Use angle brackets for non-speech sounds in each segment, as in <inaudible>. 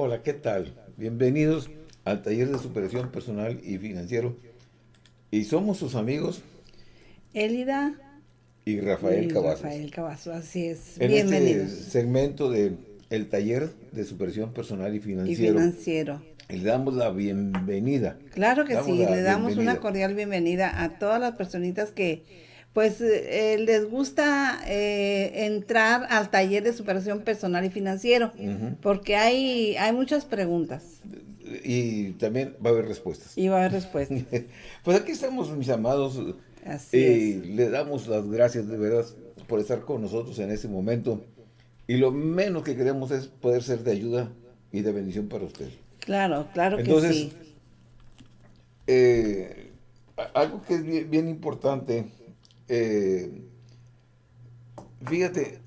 Hola, ¿qué tal? Bienvenidos al taller de superación personal y financiero. Y somos sus amigos Elida y Rafael y Cavazos. Rafael Cavazos, así es. En Bienvenidos. este segmento de el taller de superación personal y y financiero, financiero. le damos la bienvenida. Claro que Damos sí, le damos bienvenida. una cordial bienvenida a todas las personitas que pues eh, les gusta eh, entrar al taller de superación personal y financiero, porque hay, hay muchas preguntas Y también va a haber respuestas. y va a haber respuestas. <laughs> Pues aquí estamos, mis amados. Así es. le damos las gracias de verdad por estar con nosotros en este momento. Y lo menos que queremos es poder ser de ayuda y de bendición para usted. Claro, claro que Entonces, sí. eh, algo que es bien, bien importante, eh, fíjate,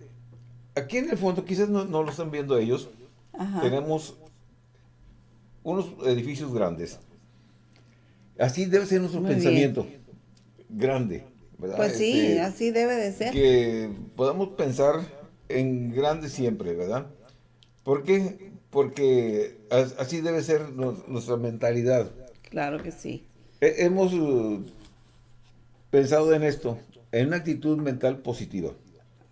aquí en el fondo, quizás no, no lo están viendo ellos, Ajá. tenemos unos edificios grandes. Así debe ser nuestro Muy bien. pensamiento, grande, ¿verdad? Pues sí, Este, así debe de ser. que podamos pensar en grande siempre, ¿verdad? ¿Por qué? Porque as- así debe ser nos- nuestra mentalidad. Claro que sí. He- hemos uh, pensado en esto, en una actitud mental positiva.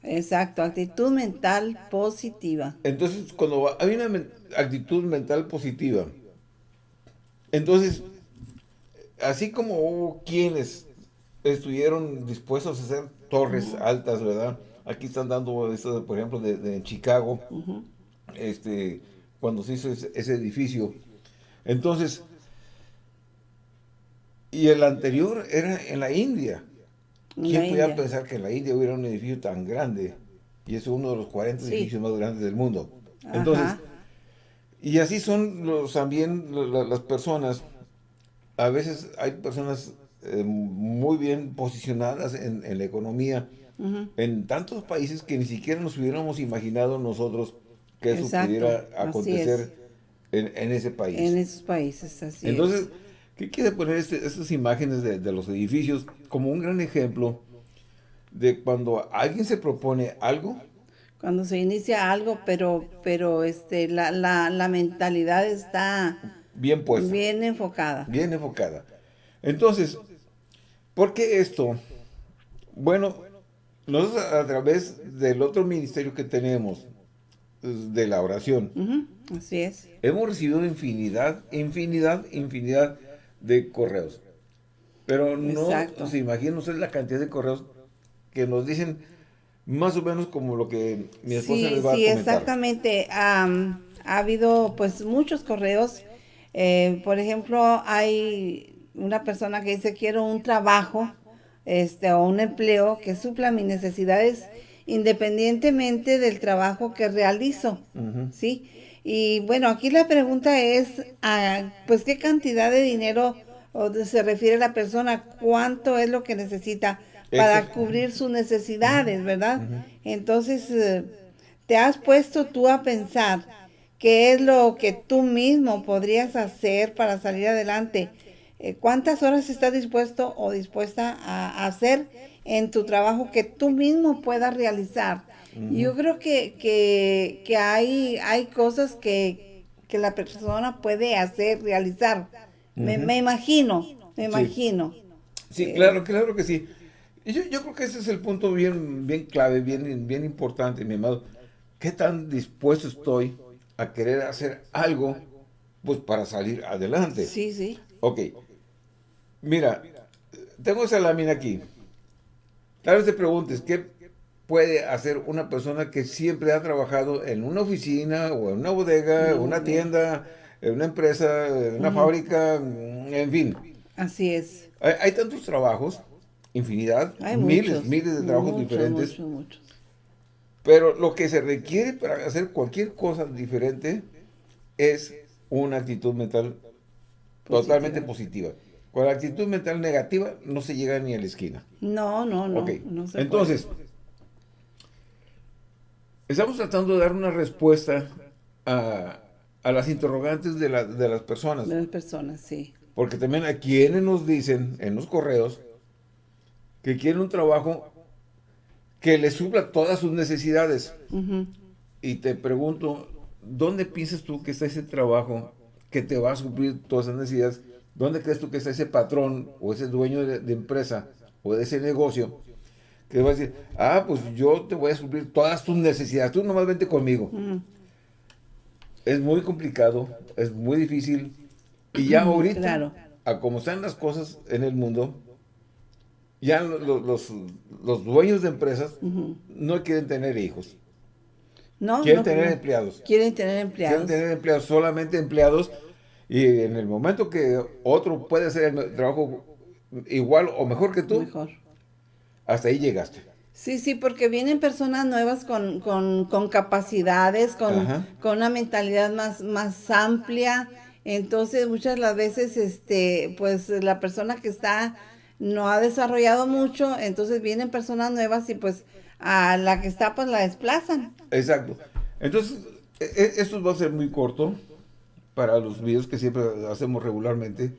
Exacto, actitud mental positiva. Entonces, cuando hay una men- actitud mental positiva, entonces, así como hubo quienes estuvieron dispuestos a hacer torres altas, ¿verdad? Aquí están dando esto, por ejemplo, de, de Chicago, este, cuando se hizo ese, ese edificio. Entonces, y el anterior era en la India. ¿Quién India. pensar que en la India hubiera un edificio tan grande? Y es uno de los 40 Sí. edificios más grandes del mundo. Entonces, Ajá. y así son los, también las personas. A veces hay personas eh, muy bien posicionadas en, en la economía, Ujú. en tantos países que ni siquiera nos hubiéramos imaginado nosotros que eso Exacto, pudiera acontecer en, en ese país. En esos países, así es. ¿Qué quiere poner este- estas imágenes de, de los edificios como un gran ejemplo de cuando alguien se propone algo? Cuando se inicia algo, pero, pero este, la, la, la mentalidad está Bien puesta, bien, bien enfocada. enfocada. Entonces, ¿por qué esto? Bueno, nosotros a través del otro ministerio que tenemos, de la oración, Así es. hemos recibido infinidad, infinidad, infinidad de correos. Pero no Exacto. se imaginan ustedes la cantidad de correos que nos dicen más o menos como lo que mi esposa Sí, les va sí, a comentar. exactamente. Am, ha habido pues muchos correos. Eh, por ejemplo, hay una persona que dice quiero un trabajo este, o un empleo que supla mis necesidades independientemente del trabajo que realizo. ¿sí? Y bueno, aquí la pregunta es, ah, pues, ¿qué cantidad de dinero o de- se refiere la persona? ¿Cuánto es lo que necesita para cubrir sus necesidades, verdad? Entonces, eh, ¿te has puesto tú a pensar qué es lo que tú mismo podrías hacer para salir adelante? Eh, ¿Cuántas horas estás dispuesto o dispuesta a hacer en tu trabajo que tú mismo puedas realizar? Yo creo que, que, que hay, hay cosas que, que la persona puede hacer, realizar. me, me imagino, me imagino. Sí, claro, claro que sí. Yo, yo creo que ese es el punto bien, bien clave, bien, bien importante, mi amado. ¿Qué tan dispuesto estoy a querer hacer algo pues para salir adelante? Sí, sí. Ok. Mira, tengo esa lámina aquí. Tal vez te preguntes, ¿qué puede hacer una persona que siempre ha trabajado en una oficina o en una bodega, en una tienda, en una empresa, en una fábrica, en fin? Así es. Hay, hay tantos trabajos, infinidad, Hay miles, muchos, miles de trabajos diferentes, pero lo que se requiere para hacer cualquier cosa diferente es una actitud mental totalmente positiva. Con la actitud mental negativa no se llega ni a la esquina. No, no, no. no se entonces, estamos tratando de dar una respuesta a, a las interrogantes de, la- de las personas. de las personas, sí. Porque también a quienes nos dicen en los correos que quieren un trabajo que les supla todas sus necesidades. Y te pregunto, ¿dónde piensas tú que está ese trabajo que te va a suplir todas esas necesidades? ¿Dónde crees tú que está ese patrón o ese dueño de, empresa o de ese negocio que va a decir, ah, pues yo te voy a suplir todas tus necesidades, tú nomás vente conmigo? Es muy complicado, es muy difícil y ya ahorita, a como están las cosas en el mundo, ya los, los, dueños de empresas no quieren tener hijos. No, quieren tener empleados. Quieren tener empleados. Quieren tener empleados, solamente empleados. Y en el momento que otro puede hacer el trabajo igual o mejor que tú, mejor. hasta ahí llegaste. Sí, sí, porque vienen personas nuevas con, capacidades, con, con, una mentalidad más, más amplia. Entonces, muchas las veces, este, pues, la persona que está no ha desarrollado mucho, entonces vienen personas nuevas y pues a la que está pues la desplazan. Exacto. Entonces, e, e, esto va a ser muy corto para los videos que siempre hacemos regularmente.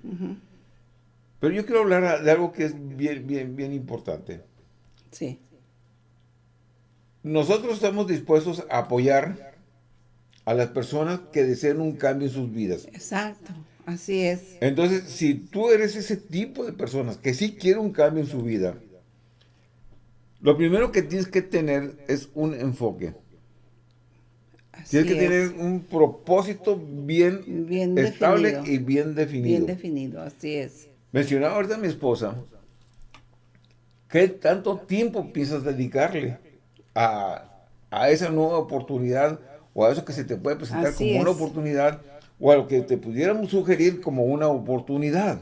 Pero yo quiero hablar de algo que es bien, bien, bien importante. Sí. Nosotros estamos dispuestos a apoyar a las personas que deseen un cambio en sus vidas. Exacto. Así es. Entonces, si tú eres ese tipo de personas que sí quiere un cambio en su vida, lo primero que tienes que tener es un enfoque. Tienes que tener un propósito bien, bien estable y bien definido. Bien definido, así es. Mencionaba ahorita a mi esposa, ¿qué tanto tiempo piensas dedicarle a, a, esa nueva oportunidad o a eso que se te puede presentar como una oportunidad o a lo que te pudiéramos sugerir como una oportunidad.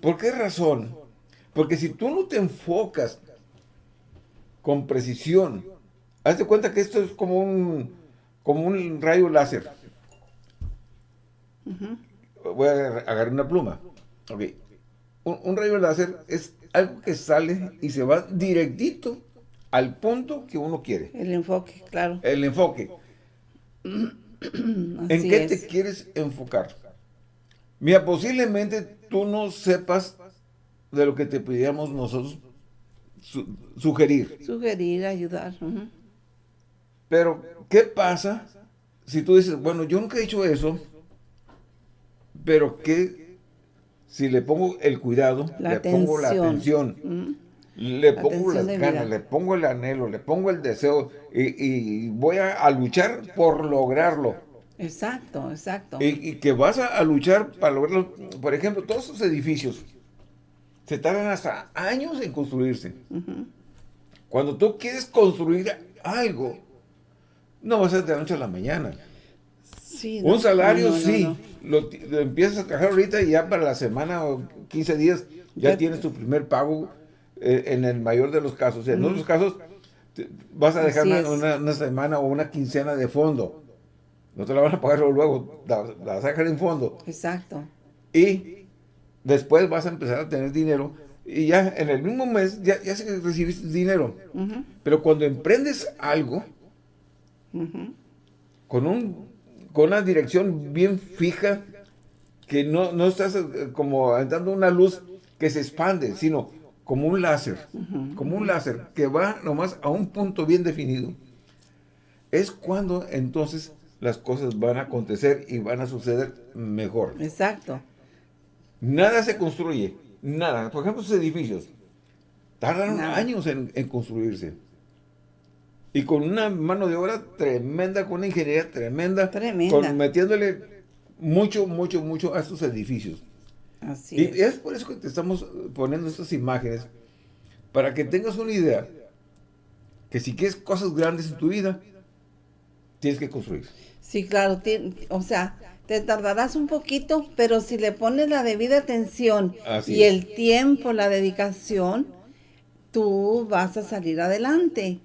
¿Por qué razón? Porque si tú no te enfocas con precisión, hazte cuenta que esto es como un, como un rayo láser. Voy a agarrar una pluma. Un, rayo láser es algo que sale y se va directito al punto que uno quiere. El enfoque, claro. El enfoque. <clears throat> ¿En qué te quieres enfocar? Mira, posiblemente tú no sepas de lo que te pidiéramos nosotros sugerir. Sugerir, ayudar. Pero, ¿qué pasa si tú dices, bueno, yo nunca he hecho eso, pero qué si le pongo el cuidado, le pongo la atención, le pongo las ganas, le pongo el anhelo, le pongo el deseo y, voy a, luchar por lograrlo. Exacto, exacto. Y, que vas a, luchar para lograrlo. Por ejemplo, todos esos edificios se tardan hasta años en construirse. Cuando tú quieres construir algo, no va a ser de la noche a la mañana. Un salario, sí. Lo, empiezas a trabajar ahorita y ya para la semana o 15 días ya, tienes tu primer pago eh, en el mayor de los casos. En otros casos vas a dejar una, semana o una quincena de fondo. No te la van a pagar luego, la, vas a dejar en fondo. Exacto. Y después vas a empezar a tener dinero y ya en el mismo mes ya, ya recibiste dinero. Pero cuando emprendes algo, con, un, con una dirección bien fija, que no, no estás eh, como dando una luz que se expande, sino como un láser, como un láser que va nomás a un punto bien definido. Es cuando entonces las cosas van a acontecer y van a suceder mejor. Exacto. Nada se construye, nada. Por ejemplo, esos edificios tardan años en, construirse. Y con una mano de obra tremenda, con una ingeniería tremenda, tremenda. metiéndole mucho, mucho, mucho a estos edificios y es. por eso que te estamos poniendo estas imágenes, para que tengas una idea que si quieres cosas grandes en tu vida, tienes que construir. Sí, claro, o sea, te tardarás un poquito, pero si le pones la debida atención y el tiempo, la dedicación, tú vas a salir adelante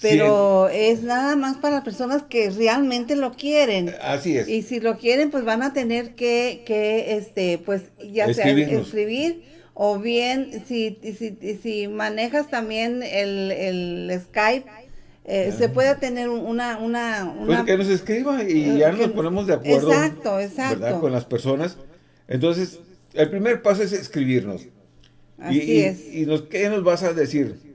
pero es nada más para personas que realmente lo quieren. Así es. Y si lo quieren, pues van a tener que, que este, pues ya sea escribir o bien si, si, si manejas también el, el Skype, eh, se puede tener una, una, Pues que nos escriba y eh, ya nos ponemos de acuerdo. Exacto, exacto. Con las personas. Entonces, el primer paso es escribirnos. Así y, es. Y, nos, ¿qué nos vas a decir?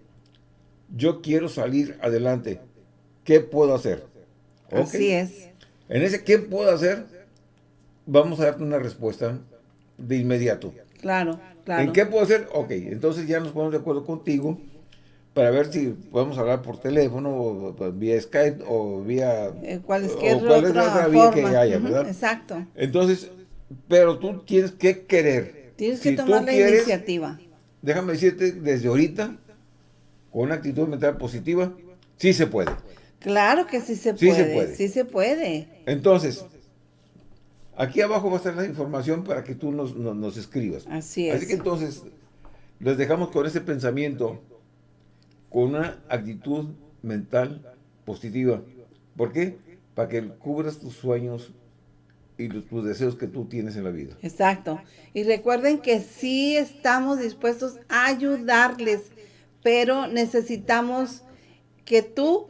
Yo quiero salir adelante. ¿Qué puedo hacer? Así es. En ese, ¿qué puedo hacer? Vamos a darte una respuesta de inmediato. Claro, claro. ¿En qué puedo hacer? Ok, entonces ya nos ponemos de acuerdo contigo para ver si podemos hablar por teléfono, o, vía Skype, o vía... Eh, ¿Cuál es, que cuál es la otra vía que haya, ¿verdad? Exacto. Entonces, pero tú tienes que querer. Tienes que tomar la iniciativa. Déjame decirte, desde ahorita, con una actitud mental positiva, sí se puede. Claro que sí se puede. Sí se puede. Sí se puede. Entonces, aquí abajo va a estar la información para que tú nos, nos escribas. Así es. Así que entonces, les dejamos con ese pensamiento con una actitud mental positiva. ¿Por qué? Para que cubras tus sueños y tus deseos que tú tienes en la vida. Exacto. Y recuerden que sí estamos dispuestos a ayudarles, pero necesitamos que tú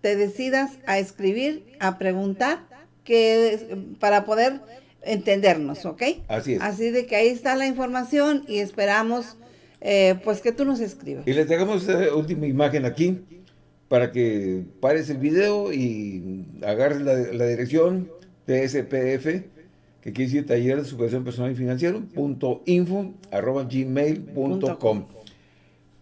te decidas a escribir, a preguntar, que para poder entendernos, ¿ok? Así es. Así de que ahí está la información y esperamos eh, pues que tú nos escribas. Y les dejamos esta última imagen aquí para que pares el video y agarres la, dirección TSPF, que quiere decir Taller de Superación Personal y Financiero, punto info, arroba gmail.com.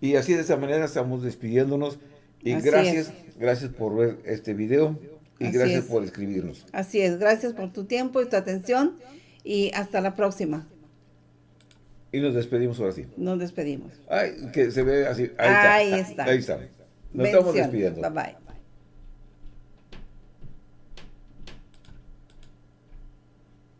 Y así de esta manera estamos despidiéndonos. Y gracias, gracias por ver este video y gracias por escribirnos. Así es, gracias por tu tiempo y tu atención y hasta la próxima. Y nos despedimos ahora sí. Nos despedimos. Ay, que se ve así. Ahí, está. Ahí está. Nos estamos despidiendo. Bye bye.